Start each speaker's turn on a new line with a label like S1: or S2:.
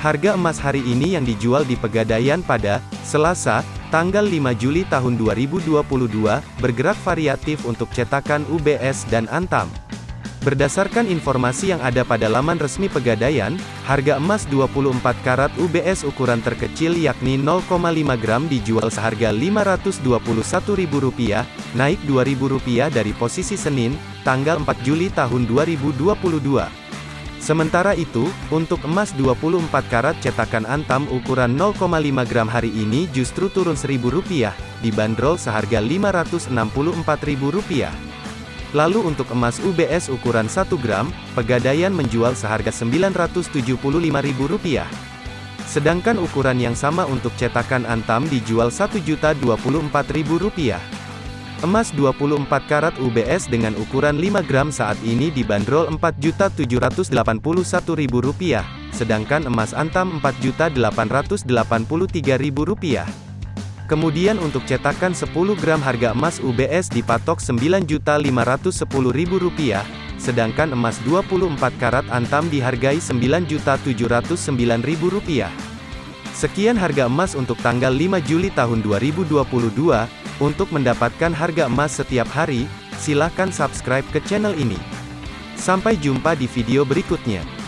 S1: Harga emas hari ini yang dijual di Pegadaian pada Selasa, tanggal 5 Juli tahun 2022, bergerak variatif untuk cetakan UBS dan Antam. Berdasarkan informasi yang ada pada laman resmi Pegadaian, harga emas 24 karat UBS ukuran terkecil yakni 0,5 gram dijual seharga Rp521.000, naik Rp2.000 dari posisi Senin, tanggal 4 Juli tahun 2022. Sementara itu, untuk emas 24 karat cetakan Antam ukuran 0,5 gram hari ini justru turun Rp1.000, dibanderol seharga Rp564.000. Lalu untuk emas UBS ukuran 1 gram, Pegadaian menjual seharga Rp975.000. Sedangkan ukuran yang sama untuk cetakan Antam dijual Rp1.024.000. Emas 24 karat UBS dengan ukuran 5 gram saat ini dibanderol Rp4.781.000, sedangkan emas antam Rp4.883.000. Kemudian untuk cetakan 10 gram harga emas UBS dipatok Rp9.510.000, sedangkan emas 24 karat antam dihargai Rp9.709.000. Sekian harga emas untuk tanggal 5 Juli tahun 2022. Untuk mendapatkan harga emas setiap hari, silakan subscribe ke channel ini. Sampai jumpa di video berikutnya.